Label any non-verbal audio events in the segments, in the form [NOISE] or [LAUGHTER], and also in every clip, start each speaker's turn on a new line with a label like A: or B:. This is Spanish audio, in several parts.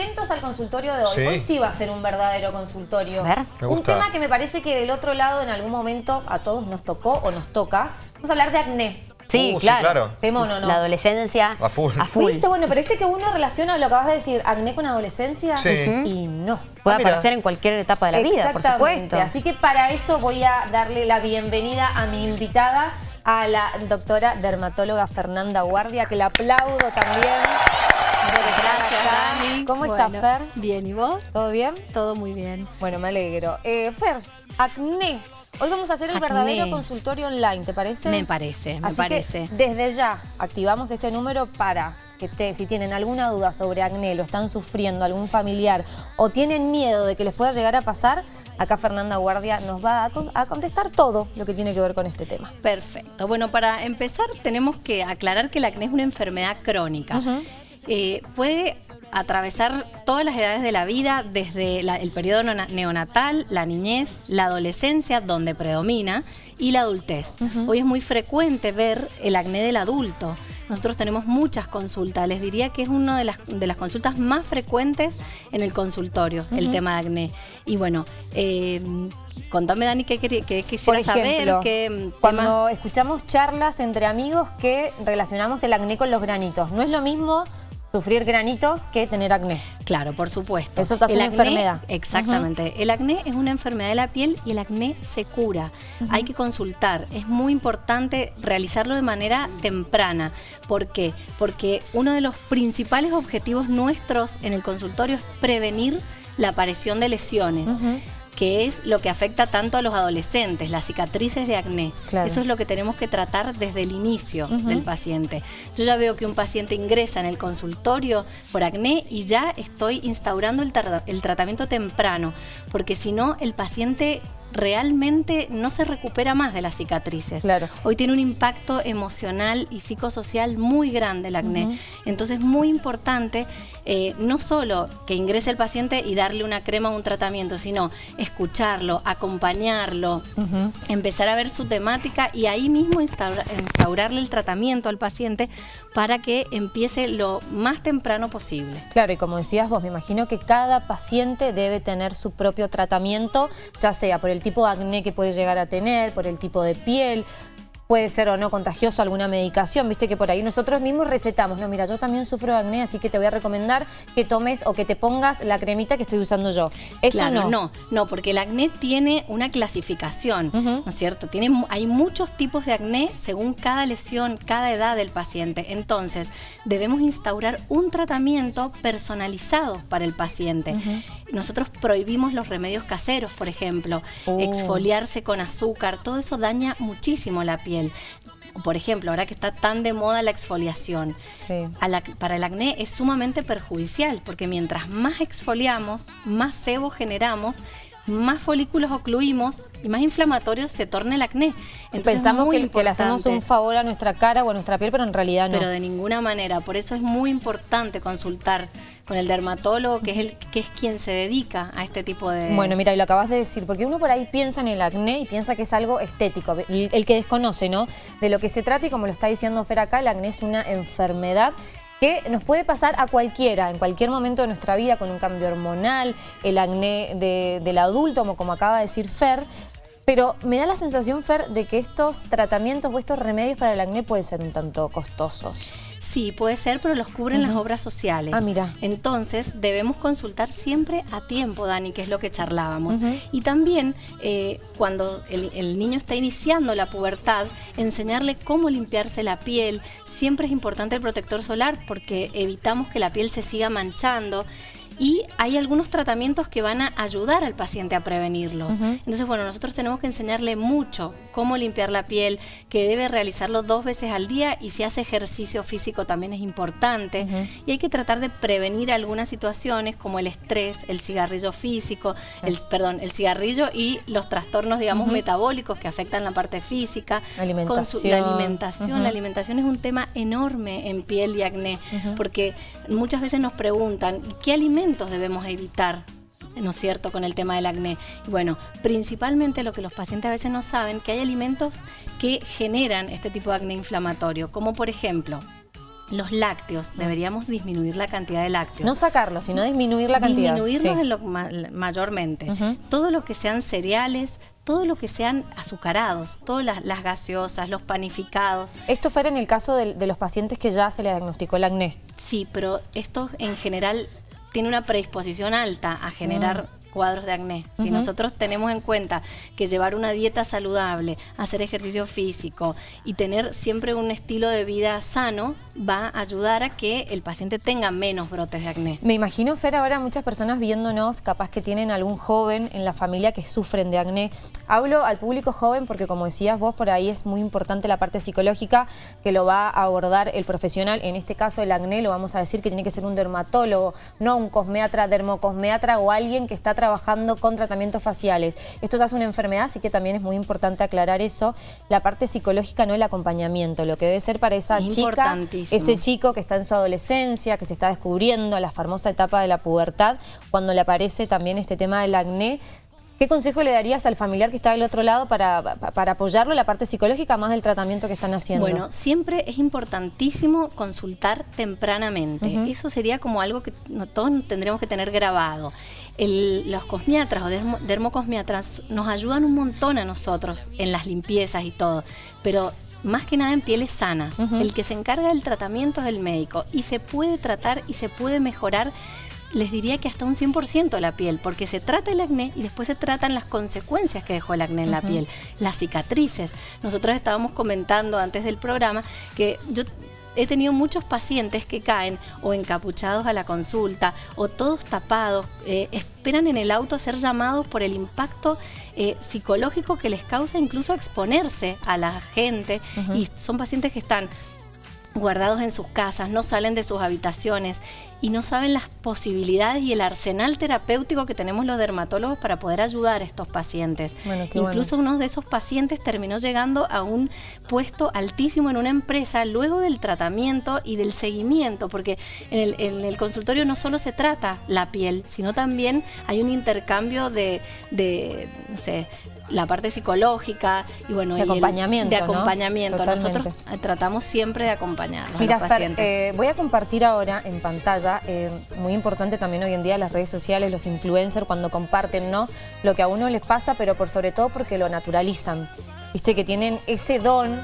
A: atentos al consultorio de hoy.
B: Sí.
A: Hoy sí va a ser un verdadero consultorio.
C: A ver.
B: Me
A: Un
B: gusta.
A: tema que me parece que del otro lado en algún momento a todos nos tocó o nos toca. Vamos a hablar de acné.
C: Sí,
B: Uh, sí,
C: claro.
B: claro.
A: De mono, ¿no?
C: La adolescencia.
B: A full.
C: A full.
A: ¿Viste? Bueno, pero este que uno relaciona lo que acabas de decir, acné con adolescencia.
B: Sí.
A: Y no.
C: Puede
B: Ah,
C: aparecer en cualquier etapa de la vida, por supuesto.
A: Así que para eso voy a darle la bienvenida a mi invitada, a la doctora dermatóloga Fernanda Guardia, que la aplaudo también.
D: Gracias. Dani.
A: ¿Cómo estás,
D: Bueno,
A: Fer?
D: Bien, ¿y vos?
A: ¿Todo bien?
D: Todo muy bien.
A: Bueno, me alegro. Eh, Fer, acné. Hoy vamos a hacer el
D: Acné.
A: verdadero consultorio online, ¿te parece?
D: Me parece, me
A: Así
D: parece.
A: que desde ya activamos este número para que te- si tienen alguna duda sobre acné, lo están sufriendo algún familiar o tienen miedo de que les pueda llegar a pasar, acá Fernanda Guardia nos va a, con- a contestar todo lo que tiene que ver con este tema.
D: Perfecto. Bueno, para empezar tenemos que aclarar que el acné es una enfermedad crónica. Eh, puede atravesar todas las edades de la vida, desde la- el periodo neonatal, la niñez, la adolescencia, donde predomina, y la adultez. Hoy es muy frecuente ver el acné del adulto. Nosotros tenemos muchas consultas. Les diría que es una de las, de las consultas más frecuentes en el consultorio, el tema de acné. Y bueno, eh, contame, Dani, qué, qué
A: ejemplo,
D: saber. qué,
A: cuando escuchamos charlas entre amigos que relacionamos el acné con los granitos, no es lo mismo sufrir granitos que tener acné.
D: Claro, por supuesto.
A: Eso es una enfermedad.
D: Exactamente. El acné es una enfermedad de la piel y el acné se cura. Hay que consultar. Es muy importante realizarlo de manera temprana. ¿Por qué? Porque uno de los principales objetivos nuestros en el consultorio es prevenir la aparición de lesiones. Que es lo que afecta tanto a los adolescentes, las cicatrices de acné.
A: Claro.
D: Eso es lo que tenemos que tratar desde el inicio del paciente. Yo ya veo que un paciente ingresa en el consultorio por acné y ya estoy instaurando el, el tratamiento temprano, porque si no, el paciente realmente no se recupera más de las cicatrices.
A: Claro.
D: Hoy tiene un impacto emocional y psicosocial muy grande el acné. Entonces es muy importante eh, no solo que ingrese el paciente y darle una crema o un tratamiento, sino escucharlo, acompañarlo, empezar a ver su temática y ahí mismo instaura- instaurarle el tratamiento al paciente para que empiece lo más temprano posible.
A: Claro, y como decías vos, me imagino que cada paciente debe tener su propio tratamiento, ya sea por el tipo de acné que puede llegar a tener, por el tipo de piel, puede ser o no contagioso alguna medicación, viste que por ahí nosotros mismos recetamos, no, mira, yo también sufro de acné, así que te voy a recomendar que tomes o que te pongas la cremita que estoy usando yo. Eso
D: Claro,
A: no.
D: no, no, porque el acné tiene una clasificación, ¿no es cierto? Tiene, hay muchos tipos de acné según cada lesión, cada edad del paciente. Entonces, debemos instaurar un tratamiento personalizado para el paciente. Nosotros prohibimos los remedios caseros, por ejemplo,
A: Oh.
D: exfoliarse con azúcar, todo eso daña muchísimo la piel. Por ejemplo, ahora que está tan de moda la exfoliación,
A: Sí.
D: a la- para el acné es sumamente perjudicial porque mientras más exfoliamos, más sebo generamos, más folículos ocluimos y más inflamatorio se torna el acné. Entonces, es
A: Pensamos que, que le hacemos un favor a nuestra cara o a nuestra piel, pero en realidad no.
D: Pero de ninguna manera. Por eso es muy importante consultar con el dermatólogo, que es, el, que es quien se dedica a este tipo de...
A: Bueno, mira, y lo acabas de decir, porque uno por ahí piensa en el acné y piensa que es algo estético, el, que desconoce, ¿no? De lo que se trata y como lo está diciendo Fer acá, el acné es una enfermedad que nos puede pasar a cualquiera, en cualquier momento de nuestra vida, con un cambio hormonal, el acné de- del adulto, como, como acaba de decir Fer, pero me da la sensación, Fer, de que estos tratamientos o estos remedios para el acné pueden ser un tanto costosos.
D: Sí, puede ser, pero los cubren las obras sociales.
A: Ah, mira.
D: Entonces, debemos consultar siempre a tiempo, Dani, que es lo que charlábamos. Y también, eh, cuando el, el niño está iniciando la pubertad, enseñarle cómo limpiarse la piel. Siempre es importante el protector solar porque evitamos que la piel se siga manchando. Y hay algunos tratamientos que van a ayudar al paciente a prevenirlos. Entonces, bueno, nosotros tenemos que enseñarle mucho cómo limpiar la piel, que debe realizarlo dos veces al día y si hace ejercicio físico también es importante. Y hay que tratar de prevenir algunas situaciones como el estrés, el cigarrillo físico, el, perdón, el cigarrillo y los trastornos, digamos, metabólicos que afectan la parte física. Consu- la
A: Alimentación.
D: alimentación, la alimentación es un tema enorme en piel y acné, porque muchas veces nos preguntan, ¿qué alimentos debemos evitar? ¿No es cierto? Con el tema del acné. Y bueno, principalmente lo que los pacientes a veces no saben, que hay alimentos que generan este tipo de acné inflamatorio, como por ejemplo los lácteos, deberíamos disminuir la cantidad de lácteos.
A: No sacarlos, sino disminuir la cantidad.
D: Disminuirlos en lo mayormente. Todo lo que sean cereales, todo lo que sean azucarados, todas las, gaseosas, los panificados.
A: Esto fuera en el caso de, los pacientes que ya se le diagnosticó el acné.
D: Sí, pero esto en general tiene una predisposición alta a generar mm cuadros de acné. Si nosotros tenemos en cuenta que llevar una dieta saludable, hacer ejercicio físico y tener siempre un estilo de vida sano, va a ayudar a que el paciente tenga menos brotes de acné.
A: Me imagino, Fer, ahora muchas personas viéndonos, capaz que tienen algún joven en la familia que sufren de acné. Hablo al público joven porque, como decías vos, por ahí es muy importante la parte psicológica que lo va a abordar el profesional. En este caso, el acné lo vamos a decir que tiene que ser un dermatólogo, no un cosmeatra, dermocosmeatra o alguien que está trabajando con tratamientos faciales. Esto ya es una enfermedad, así que también es muy importante aclarar eso. La parte psicológica, no el acompañamiento, lo que debe ser para esa chica, ese chico que está en su adolescencia, que se está descubriendo, la famosa etapa de la pubertad, cuando le aparece también este tema del acné, ¿Qué consejo le darías al familiar que está del otro lado para, para apoyarlo la parte psicológica más del tratamiento que están haciendo?
D: Bueno, siempre es importantísimo consultar tempranamente. Eso sería como algo que todos tendremos que tener grabado. los cosmiatras o dermocosmiatras nos ayudan un montón a nosotros en las limpiezas y todo, pero más que nada en pieles sanas. El que se encarga del tratamiento es el médico y se puede tratar y se puede mejorar les diría que hasta un 100% la piel, porque se trata el acné y después se tratan las consecuencias que dejó el acné en la piel, las cicatrices. Nosotros estábamos comentando antes del programa que yo he tenido muchos pacientes que caen o encapuchados a la consulta o todos tapados, eh, esperan en el auto a ser llamados por el impacto eh, psicológico que les causa incluso exponerse a la gente y son pacientes que están guardados en sus casas, no salen de sus habitaciones y no saben las posibilidades y el arsenal terapéutico que tenemos los dermatólogos para poder ayudar a estos pacientes. Incluso uno de esos pacientes terminó llegando a un puesto altísimo en una empresa luego del tratamiento y del seguimiento, porque en el, en el consultorio no solo se trata la piel, sino también hay un intercambio de, de no sé, la parte psicológica y bueno
A: de acompañamiento,
D: de acompañamiento. Nosotros tratamos siempre de acompañarlos
A: Mira,
D: a los.
A: Eh, voy a compartir ahora en pantalla, eh, muy importante también hoy en día las redes sociales, los influencers cuando comparten, ¿no? Lo que a uno les pasa, pero por sobre todo porque lo naturalizan. Viste que tienen ese don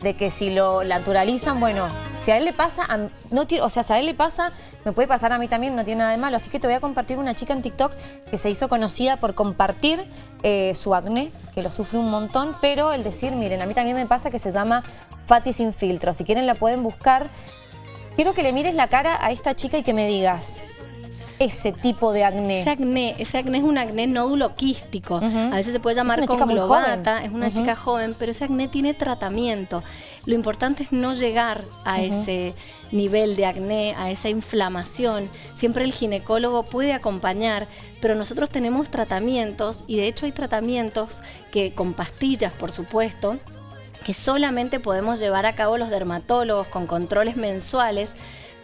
A: de que si lo naturalizan, bueno, si a él le pasa, no o sea, si a él le pasa, me puede pasar a mí también, no tiene nada de malo. Así que te voy a compartir una chica en TikTok que se hizo conocida por compartir eh, su acné, que lo sufre un montón, pero el decir, miren, a mí también me pasa que se llama Fati sin filtro. Si quieren la pueden buscar. Quiero que le mires la cara a esta chica y que me digas, ese tipo de acné?
D: Ese acné, ese acné es un acné nódulo quístico. A veces se puede llamar es conglobata, es una chica joven, pero ese acné tiene tratamiento. Lo importante es no llegar a ese nivel de acné, a esa inflamación. Siempre el ginecólogo puede acompañar, pero nosotros tenemos tratamientos y de hecho hay tratamientos que con pastillas, por supuesto, que solamente podemos llevar a cabo los dermatólogos con controles mensuales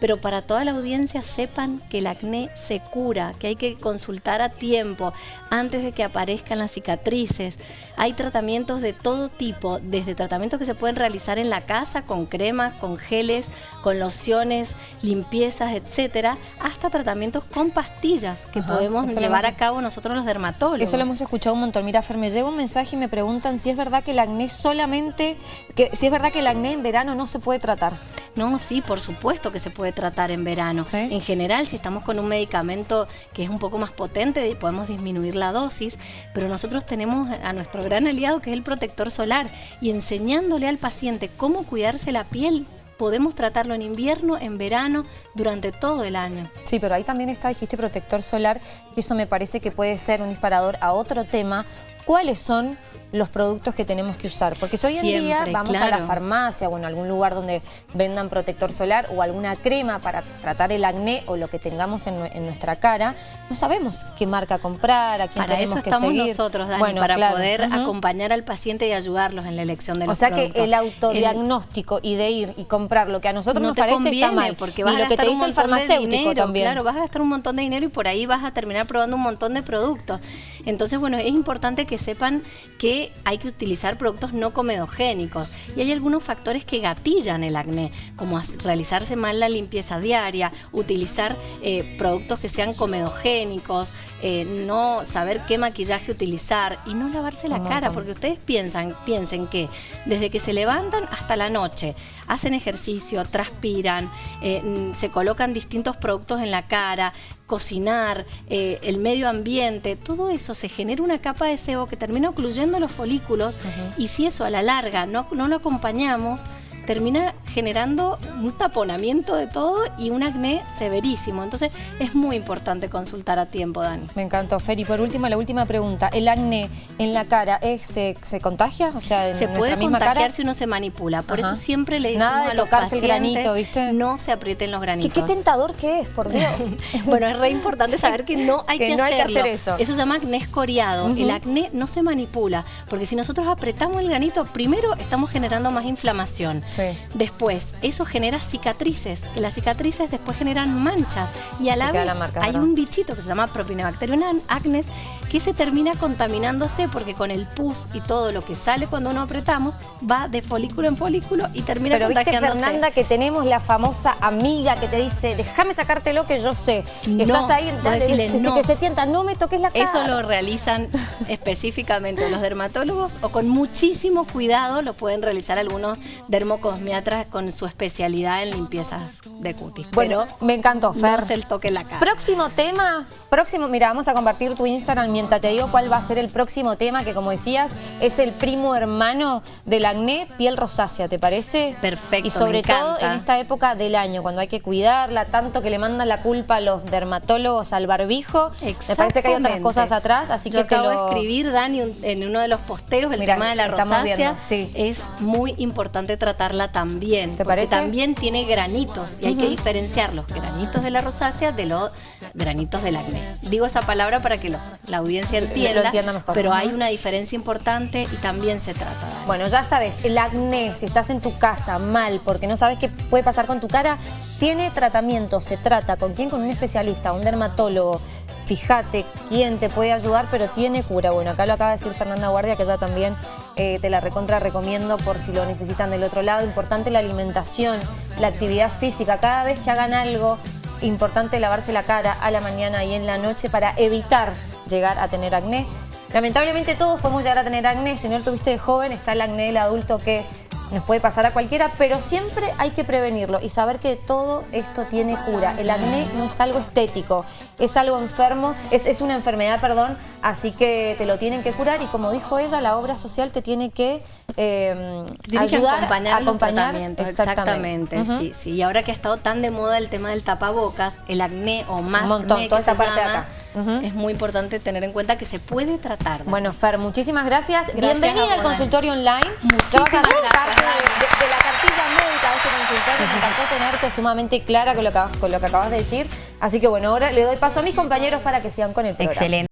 D: pero para toda la audiencia sepan que el acné se cura, que hay que consultar a tiempo antes de que aparezcan las cicatrices. Hay tratamientos de todo tipo, desde tratamientos que se pueden realizar en la casa con cremas, con geles, con lociones, limpiezas, etcétera, hasta tratamientos con pastillas que podemos llevar a cabo nosotros los dermatólogos.
A: Eso lo hemos escuchado un montón. Mira, Fer, me llega un mensaje y me preguntan si es verdad que el acné solamente, que si es verdad que el acné en verano no se puede tratar.
D: No, sí, por supuesto que se puede tratar en verano. En general, si estamos con un medicamento que es un poco más potente, podemos disminuir la dosis, pero nosotros tenemos a nuestro gran aliado que es el protector solar y enseñándole al paciente cómo cuidarse la piel podemos tratarlo en invierno, en verano, durante todo el año.
A: Sí, pero ahí también está, dijiste protector solar, y eso me parece que puede ser un disparador a otro tema. ¿Cuáles son los productos que tenemos que usar. Porque si hoy en día vamos a la farmacia o en algún lugar donde vendan protector solar o alguna crema para tratar el acné o lo que tengamos en, nuestra cara, no sabemos qué marca comprar, a quién
D: para
A: tenemos
D: eso estamos
A: nosotros,
D: Dani, para poder acompañar al paciente y ayudarlos en la elección de los
A: O sea que el autodiagnóstico y de ir y comprar lo que a nosotros nos parece está mal.
D: Porque vas a gastar un montón de dinero, también. Claro, vas a gastar un montón de dinero y por ahí vas a terminar probando un montón de productos. Entonces, bueno, es importante que sepan que que hay que utilizar productos no comedogénicos. Y hay algunos factores que gatillan el acné, como realizarse mal la limpieza diaria, utilizar eh, productos que sean comedogénicos, eh, no saber qué maquillaje utilizar y no lavarse la cara, porque ustedes piensan, piensen que desde que se levantan hasta la noche, hacen ejercicio, transpiran, eh, se colocan distintos productos en la cara, cocinar, eh, el medio ambiente, todo eso se genera una capa de sebo que termina ocluyendo los folículos y si eso a la larga no, no lo acompañamos, termina generando un taponamiento de todo y un acné severísimo. Entonces es muy importante consultar a tiempo, Dani.
A: Me encantó, Fer. Y por último, la última pregunta. ¿El acné en la cara se, contagia? O sea,
D: se puede contagiar si uno se manipula. Por eso siempre le decimos
A: Nada de tocarse el granito, ¿viste?
D: No se aprieten los granitos.
A: ¿Qué, tentador que es, por Dios. [LAUGHS]
D: bueno, es re importante saber que no hay [LAUGHS] que,
A: no
D: Hay que
A: hacer eso.
D: Eso se llama acné escoriado. El acné no se manipula. Porque si nosotros apretamos el granito, primero estamos generando más inflamación. Sí. Después Después, eso genera cicatrices, que las cicatrices después generan manchas y a la vez hay un bichito que se llama Propinobacterium acnes que se termina contaminándose porque con el pus y todo lo que sale cuando no apretamos va de folículo en folículo y termina
A: Pero viste Fernanda que tenemos la famosa amiga que te dice déjame sacártelo que yo sé. Estás ahí, decirle, no. que se tienta, no me toques la cara.
D: Eso lo realizan [LAUGHS] específicamente los dermatólogos o con muchísimo cuidado lo pueden realizar algunos dermocosmiatras con su especialidad en limpiezas de cutis.
A: Bueno, me encantó, Fer.
D: No el toque en la cara.
A: Próximo tema, próximo, mira, vamos a compartir tu Instagram mientras te digo cuál va a ser el próximo tema, que como decías, es el primo hermano del acné, piel rosácea, ¿te parece?
D: Perfecto,
A: Y sobre todo en esta época del año, cuando hay que cuidarla, tanto que le mandan la culpa a los dermatólogos al barbijo. Me parece que hay otras cosas atrás, así
D: que
A: acabo
D: te lo... de escribir, Dani, en uno de los posteos, el tema de la rosácea. Es muy importante tratarla también ¿Te parece? también tiene granitos y hay que diferenciar los granitos de la rosácea de los granitos del acné. Digo esa palabra para que la audiencia entienda, mejor. pero hay una diferencia importante y también se trata.
A: Bueno, ya sabes, el acné, si estás en tu casa mal porque no sabes qué puede pasar con tu cara, tiene tratamiento, se trata. ¿Con quién? Con un especialista, un dermatólogo. Fíjate quién te puede ayudar, pero tiene cura. Bueno, acá lo acaba de decir Fernanda Guardia, que ya también eh, te la recontra recomiendo por si lo necesitan del otro lado. Importante la alimentación, la actividad física. Cada vez que hagan algo, importante lavarse la cara a la mañana y en la noche para evitar llegar a tener acné. Lamentablemente todos podemos llegar a tener acné. Si no lo tuviste de joven, está el acné del adulto que nos puede pasar a cualquiera, pero siempre hay que prevenirlo y saber que todo esto tiene cura. El acné no es algo estético, es algo enfermo, es, una enfermedad, perdón, así que te lo tienen que curar y como dijo ella, la obra social te tiene que eh, ayudar
D: acompañar, a acompañar. Exactamente, sí, sí. Y ahora que ha estado tan de moda el tema del tapabocas, el acné o más un
A: montón, toda esa parte de acá.
D: Es muy importante tener en cuenta que se puede tratar.
A: Bueno, Fer, muchísimas gracias. Bienvenida al consultorio online.
D: Muchísimas gracias
A: de, la cartilla médica de este consultorio. Me encantó tenerte sumamente clara con lo, que, con lo que acabas de decir. Así que bueno, ahora le doy paso a mis compañeros para que sigan con el programa.
C: Excelente.